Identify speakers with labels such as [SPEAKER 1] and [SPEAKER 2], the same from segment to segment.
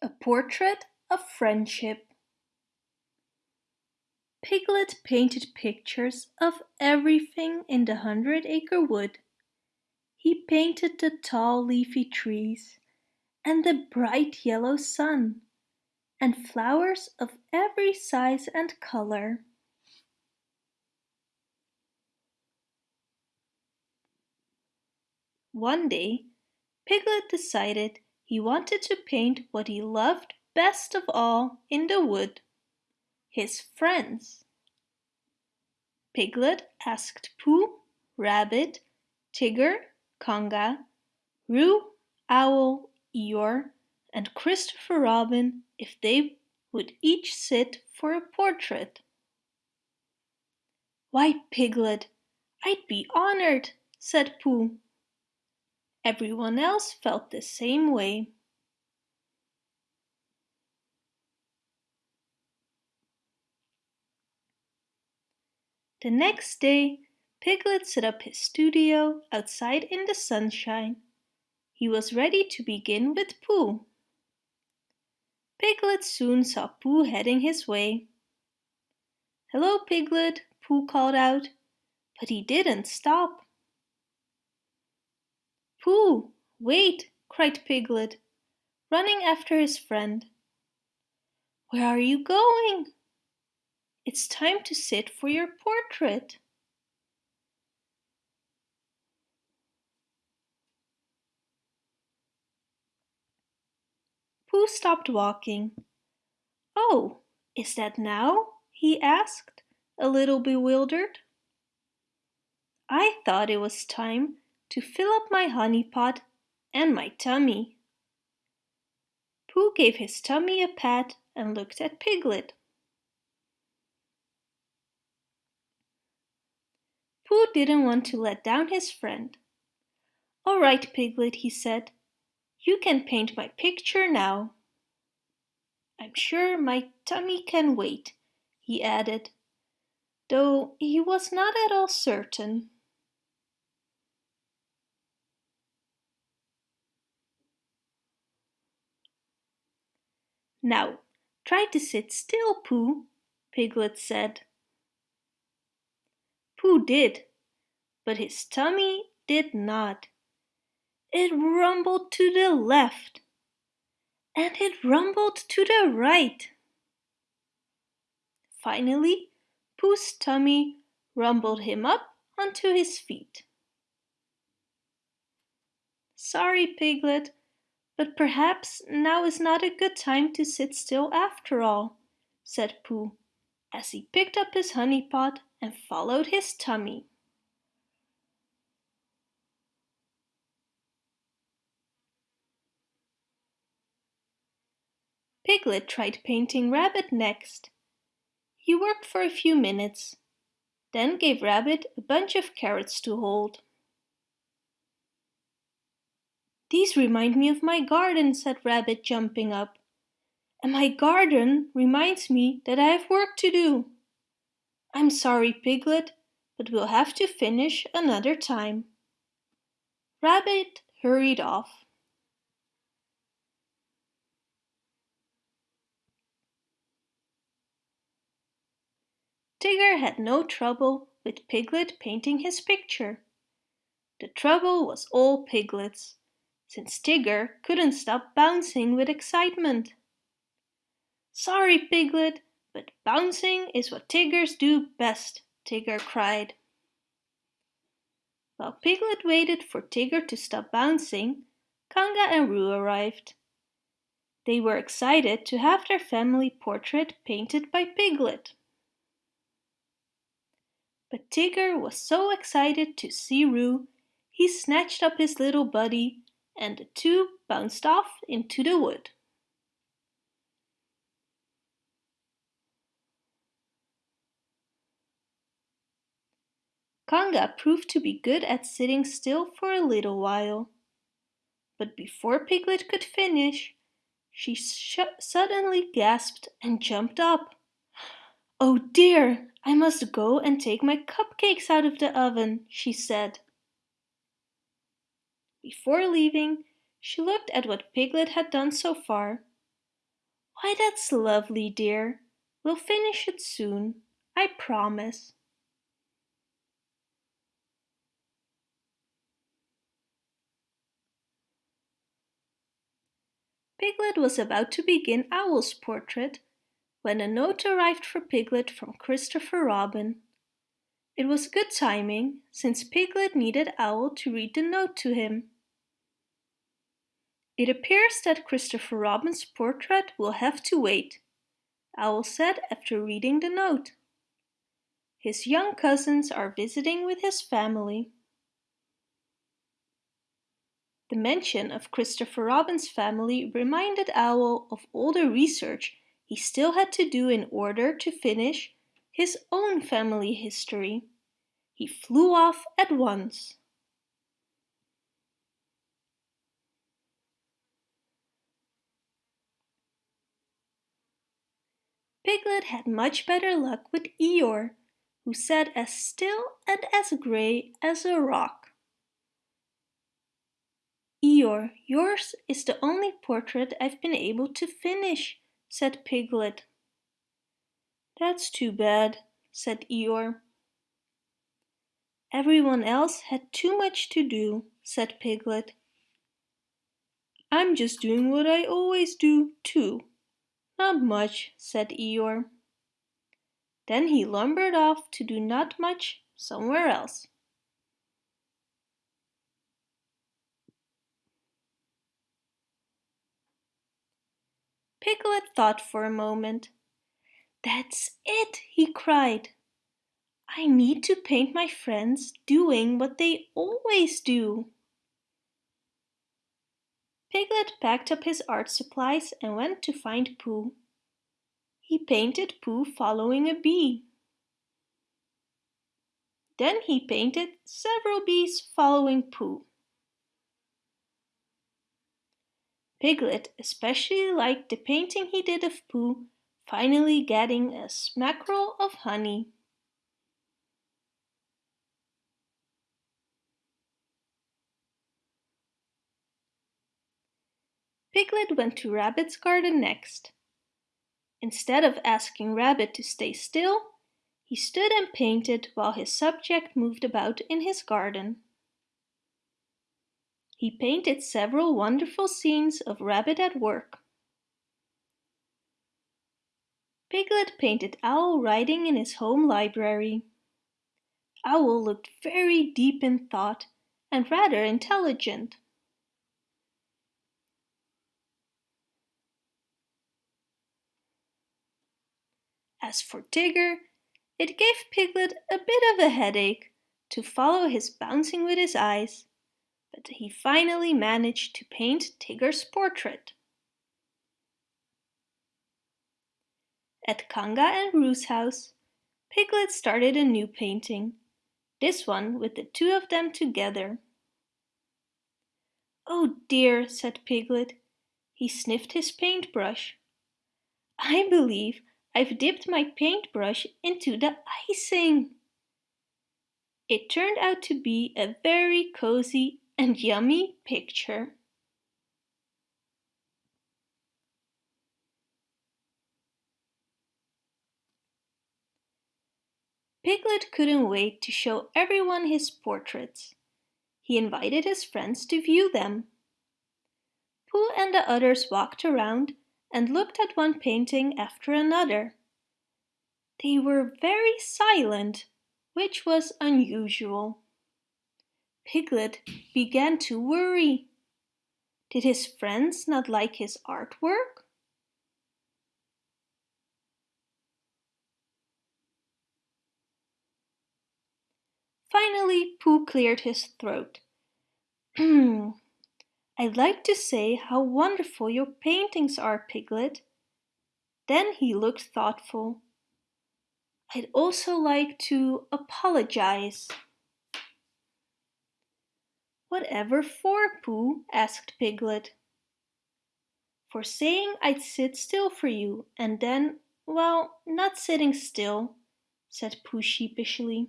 [SPEAKER 1] A Portrait of Friendship Piglet painted pictures of everything in the Hundred Acre Wood. He painted the tall leafy trees, and the bright yellow sun, and flowers of every size and color. One day Piglet decided he wanted to paint what he loved best of all in the wood, his friends. Piglet asked Pooh, Rabbit, Tigger, Kanga, Roo, Owl, Eeyore, and Christopher Robin if they would each sit for a portrait. Why, Piglet, I'd be honored, said Pooh. Everyone else felt the same way. The next day, Piglet set up his studio outside in the sunshine. He was ready to begin with Pooh. Piglet soon saw Pooh heading his way. Hello, Piglet, Pooh called out, but he didn't stop. Pooh! Wait! cried Piglet, running after his friend. Where are you going? It's time to sit for your portrait. Pooh stopped walking. Oh, is that now? he asked, a little bewildered. I thought it was time to fill up my honey pot and my tummy. Pooh gave his tummy a pat and looked at Piglet. Pooh didn't want to let down his friend. All right, Piglet, he said. You can paint my picture now. I'm sure my tummy can wait, he added, though he was not at all certain. Now, try to sit still, Pooh, Piglet said. Pooh did, but his tummy did not. It rumbled to the left, and it rumbled to the right. Finally, Pooh's tummy rumbled him up onto his feet. Sorry, Piglet, but perhaps now is not a good time to sit still after all, said Pooh, as he picked up his honey pot and followed his tummy. Piglet tried painting Rabbit next. He worked for a few minutes, then gave Rabbit a bunch of carrots to hold. These remind me of my garden, said Rabbit, jumping up. And my garden reminds me that I have work to do. I'm sorry, Piglet, but we'll have to finish another time. Rabbit hurried off. Tigger had no trouble with Piglet painting his picture. The trouble was all Piglet's since Tigger couldn't stop bouncing with excitement. Sorry, Piglet, but bouncing is what Tiggers do best, Tigger cried. While Piglet waited for Tigger to stop bouncing, Kanga and Roo arrived. They were excited to have their family portrait painted by Piglet. But Tigger was so excited to see Roo, he snatched up his little buddy and the two bounced off into the wood. Kanga proved to be good at sitting still for a little while. But before Piglet could finish, she suddenly gasped and jumped up. Oh dear, I must go and take my cupcakes out of the oven, she said. Before leaving, she looked at what Piglet had done so far. Why, that's lovely, dear. We'll finish it soon, I promise. Piglet was about to begin Owl's portrait when a note arrived for Piglet from Christopher Robin. It was good timing, since Piglet needed Owl to read the note to him. It appears that Christopher Robin's portrait will have to wait, Owl said after reading the note. His young cousins are visiting with his family. The mention of Christopher Robin's family reminded Owl of all the research he still had to do in order to finish his own family history. He flew off at once. Piglet had much better luck with Eeyore, who sat as still and as grey as a rock. Eeyore, yours is the only portrait I've been able to finish, said Piglet. That's too bad, said Eeyore. Everyone else had too much to do, said Piglet. I'm just doing what I always do, too. Not much, said Eeyore. Then he lumbered off to do not much somewhere else. Piglet thought for a moment. That's it, he cried. I need to paint my friends doing what they always do. Piglet packed up his art supplies and went to find Pooh. He painted Pooh following a bee. Then he painted several bees following Pooh. Piglet especially liked the painting he did of Pooh finally getting a smackerel of honey. Piglet went to Rabbit's garden next. Instead of asking Rabbit to stay still, he stood and painted while his subject moved about in his garden. He painted several wonderful scenes of Rabbit at work. Piglet painted Owl writing in his home library. Owl looked very deep in thought and rather intelligent. As for Tigger, it gave Piglet a bit of a headache to follow his bouncing with his eyes, but he finally managed to paint Tigger's portrait. At Kanga and Roo's house, Piglet started a new painting, this one with the two of them together. Oh dear, said Piglet. He sniffed his paintbrush. I believe I've dipped my paintbrush into the icing. It turned out to be a very cozy and yummy picture. Piglet couldn't wait to show everyone his portraits. He invited his friends to view them. Pooh and the others walked around and looked at one painting after another. They were very silent, which was unusual. Piglet began to worry. Did his friends not like his artwork? Finally, Pooh cleared his throat. I'd like to say how wonderful your paintings are, Piglet. Then he looked thoughtful. I'd also like to apologize. Whatever for, Pooh? asked Piglet. For saying I'd sit still for you and then, well, not sitting still, said Pooh sheepishly.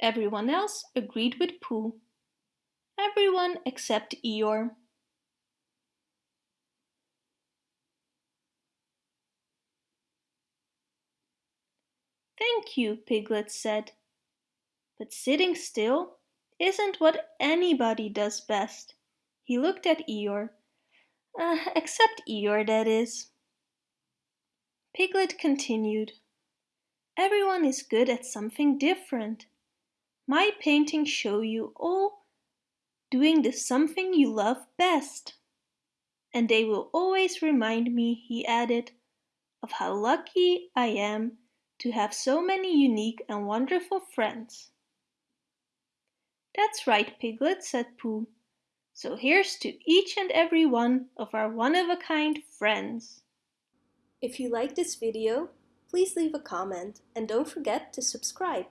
[SPEAKER 1] Everyone else agreed with Pooh Everyone except Eeyore. Thank you, Piglet said. But sitting still isn't what anybody does best. He looked at Eeyore. Uh, except Eeyore, that is. Piglet continued. Everyone is good at something different. My paintings show you all doing the something you love best. And they will always remind me, he added, of how lucky I am to have so many unique and wonderful friends. That's right, Piglet, said Pooh. So here's to each and every one of our one-of-a-kind friends. If you like this video, please leave a comment and don't forget to subscribe.